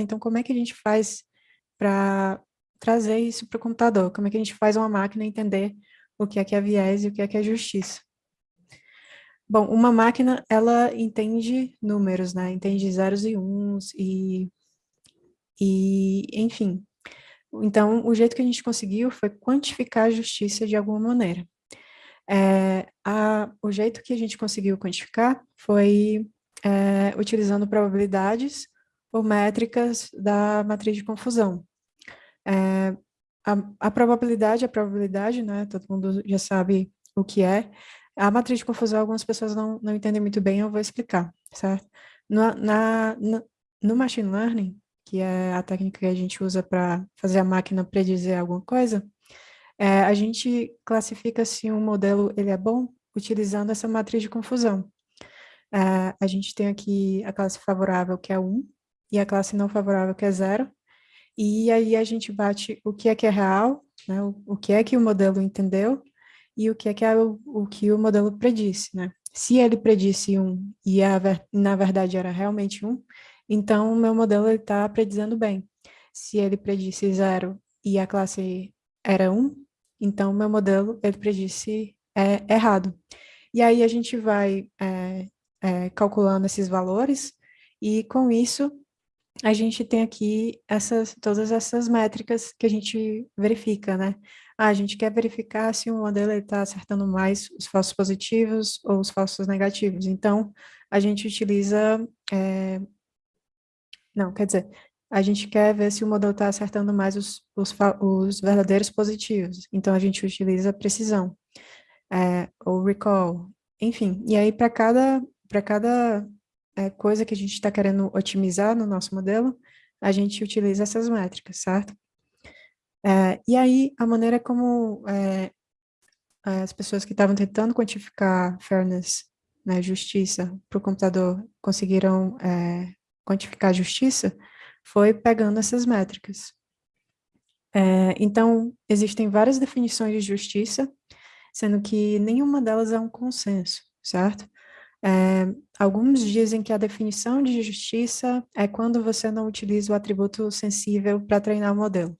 Então, como é que a gente faz para trazer isso para o computador? Como é que a gente faz uma máquina entender o que é que é viés e o que é que é justiça? Bom, uma máquina, ela entende números, né? Entende zeros e uns e, e enfim. Então, o jeito que a gente conseguiu foi quantificar a justiça de alguma maneira. É, a, o jeito que a gente conseguiu quantificar foi é, utilizando probabilidades ou métricas da matriz de confusão. É, a, a, probabilidade, a probabilidade, né, todo mundo já sabe o que é. A matriz de confusão, algumas pessoas não, não entendem muito bem, eu vou explicar, certo? No, na, na, no machine learning, que é a técnica que a gente usa para fazer a máquina predizer alguma coisa, é, a gente classifica se um modelo ele é bom utilizando essa matriz de confusão. É, a gente tem aqui a classe favorável, que é 1, e a classe não favorável, que é 0, e aí a gente bate o que é que é real, né, o, o que é que o modelo entendeu, e o que é que é o, o que o modelo predisse, né? Se ele predisse 1 e a, na verdade era realmente 1, então o meu modelo está predizendo bem. Se ele predisse 0 e a classe era 1, então o meu modelo ele predisse é, errado. E aí a gente vai é, é, calculando esses valores, e com isso a gente tem aqui essas, todas essas métricas que a gente verifica, né? Ah, a gente quer verificar se o modelo está acertando mais os falsos positivos ou os falsos negativos. Então, a gente utiliza... É... Não, quer dizer, a gente quer ver se o modelo está acertando mais os, os, os, verdadeiros positivos. Então, a gente utiliza precisão, é, ou recall, enfim. E aí, para cada para cada é, coisa que a gente está querendo otimizar no nosso modelo, a gente utiliza essas métricas, certo? É, e aí, a maneira como é, as pessoas que estavam tentando quantificar fairness, né, justiça, para o computador, conseguiram é, quantificar justiça, foi pegando essas métricas. É, então, existem várias definições de justiça, sendo que nenhuma delas é um consenso, certo? É, alguns dizem que a definição de justiça é quando você não utiliza o atributo sensível para treinar o modelo.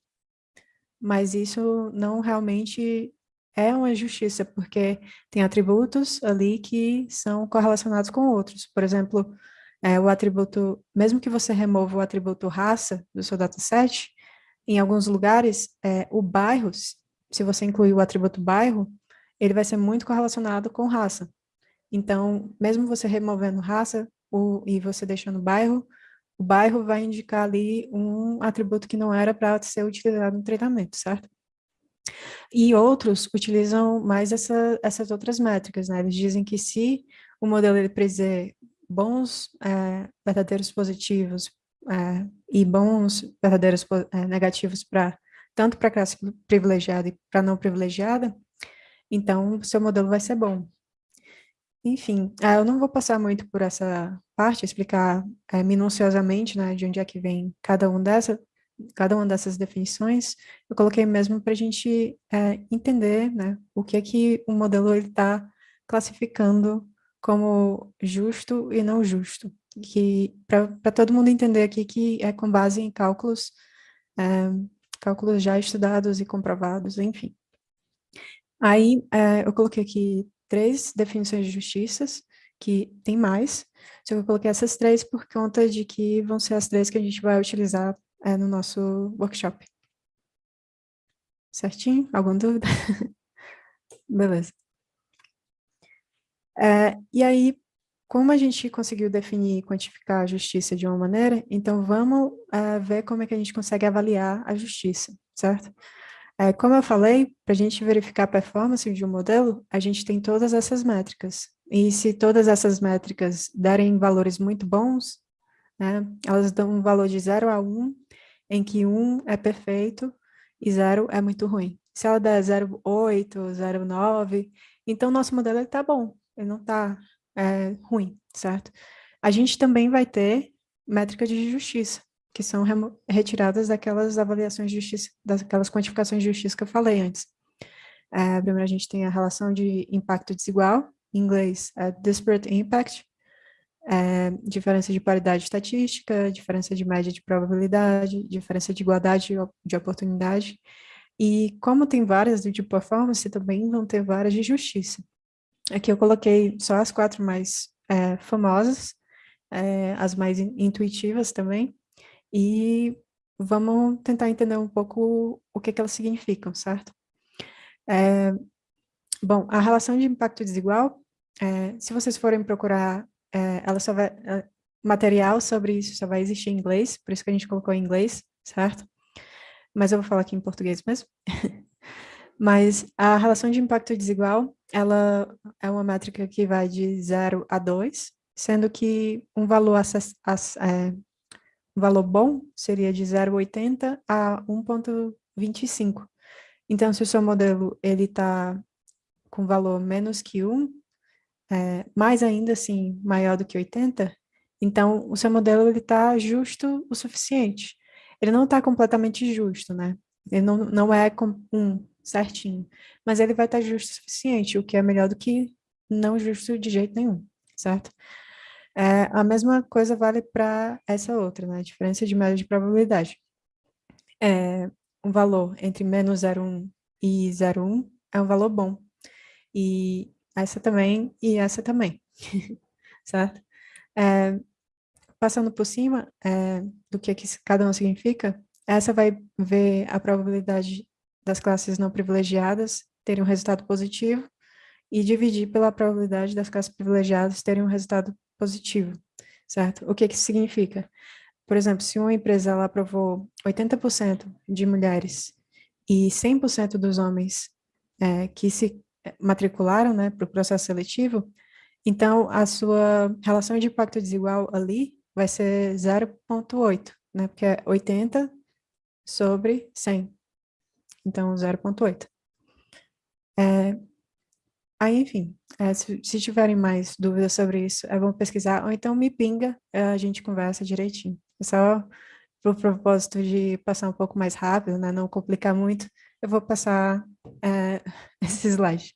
Mas isso não realmente é uma justiça, porque tem atributos ali que são correlacionados com outros. Por exemplo, é, o atributo, mesmo que você remova o atributo raça do seu dataset, em alguns lugares, é, o bairro, se você incluir o atributo bairro, ele vai ser muito correlacionado com raça. Então, mesmo você removendo raça o, e você deixando bairro, o bairro vai indicar ali um atributo que não era para ser utilizado no treinamento, certo? E outros utilizam mais essa, essas outras métricas, né? Eles dizem que se o modelo ele bons é, verdadeiros positivos é, e bons verdadeiros é, negativos para tanto para classe privilegiada e para não privilegiada, então seu modelo vai ser bom. Enfim, ah, eu não vou passar muito por essa parte, explicar é, minuciosamente né, de onde é que vem cada, um dessa, cada uma dessas definições. Eu coloquei mesmo para a gente é, entender né, o que é que o modelo está classificando como justo e não justo. Que para todo mundo entender aqui que é com base em cálculos, é, cálculos já estudados e comprovados, enfim. Aí é, eu coloquei aqui três definições de justiças, que tem mais, só que eu coloquei essas três por conta de que vão ser as três que a gente vai utilizar é, no nosso workshop. Certinho? Alguma dúvida? Beleza. É, e aí, como a gente conseguiu definir e quantificar a justiça de uma maneira, então vamos é, ver como é que a gente consegue avaliar a justiça, certo? É, como eu falei, para a gente verificar a performance de um modelo, a gente tem todas essas métricas. E se todas essas métricas derem valores muito bons, né, elas dão um valor de 0 a 1, em que 1 é perfeito e 0 é muito ruim. Se ela der 0,8, 0,9, então nosso modelo está bom, ele não está é, ruim, certo? A gente também vai ter métrica de justiça que são retiradas daquelas avaliações de justiça, daquelas quantificações de justiça que eu falei antes. É, primeiro a gente tem a relação de impacto desigual, em inglês é disparate impact, é, diferença de paridade estatística, diferença de média de probabilidade, diferença de igualdade de oportunidade, e como tem várias de performance, também vão ter várias de justiça. Aqui eu coloquei só as quatro mais famosas, as mais intuitivas também, e vamos tentar entender um pouco o que, que elas significam, certo? É, bom, a relação de impacto desigual, é, se vocês forem procurar, é, ela só vai, é, material sobre isso só vai existir em inglês, por isso que a gente colocou em inglês, certo? mas eu vou falar aqui em português mesmo. mas a relação de impacto desigual, ela é uma métrica que vai de 0 a 2, sendo que um valor, acess, é, um valor bom seria de 0,80 a 1,25. Então, se o seu modelo ele está com valor menos que 1, é, mais ainda assim maior do que 80, então o seu modelo está justo o suficiente ele não está completamente justo, né? Ele não, não é um certinho, mas ele vai estar tá justo o suficiente, o que é melhor do que não justo de jeito nenhum, certo? É, a mesma coisa vale para essa outra, né? A diferença de média de probabilidade. É, um valor entre menos 0,1 e 0,1 é um valor bom. E essa também, e essa também, certo? É, passando por cima é, do que, que cada um significa, essa vai ver a probabilidade das classes não privilegiadas terem um resultado positivo e dividir pela probabilidade das classes privilegiadas terem um resultado positivo, certo? O que, que significa? Por exemplo, se uma empresa ela aprovou 80% de mulheres e 100% dos homens é, que se matricularam né, para o processo seletivo, então a sua relação de impacto desigual ali vai ser 0,8, né? Porque é 80 sobre 100. Então, 0,8. É, aí, enfim, é, se, se, tiverem mais dúvidas sobre isso, é bom pesquisar, ou então me pinga, é, a gente conversa direitinho. É só por propósito de passar um pouco mais rápido, né? Não complicar muito, eu vou passar é, esse slide.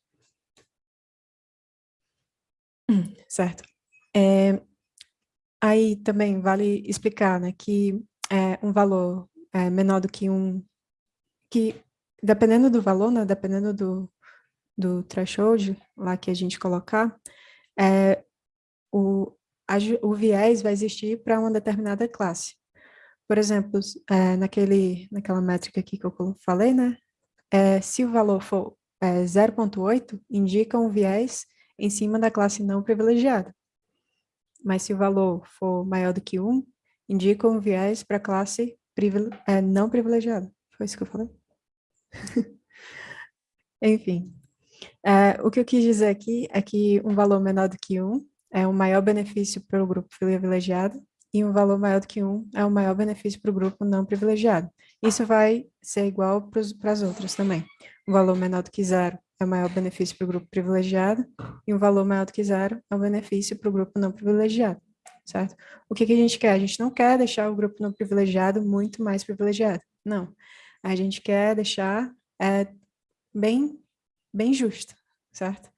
Certo. É, Aí também vale explicar né, que é, um valor é, menor do que um... que dependendo do valor, né, dependendo do, do threshold lá que a gente colocar, é, o, a, o viés vai existir para uma determinada classe. Por exemplo, é, naquele, naquela métrica aqui que eu falei, né, é, se o valor for é, 0.8, indica um viés em cima da classe não privilegiada mas se o valor for maior do que 1, indica um viés para a classe privile é, não privilegiada. Foi isso que eu falei? Enfim, é, o que eu quis dizer aqui é que um valor menor do que 1 é um maior benefício para o grupo privilegiado e um valor maior do que 1 é um maior benefício para o grupo não privilegiado. Isso vai ser igual para as outras também. Um valor menor do que zero é o maior benefício para o grupo privilegiado e um valor maior do que zero é o benefício para o grupo não privilegiado, certo? O que, que a gente quer? A gente não quer deixar o grupo não privilegiado muito mais privilegiado, não. A gente quer deixar é, bem, bem justo, certo?